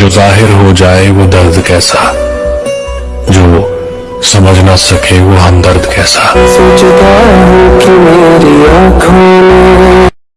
जो ज़ाहिर हो जाए वो दर्द कैसा? जो समझ ना सके वो हमदर्द कैसा? सोचता हूँ कि मेरी आँखों में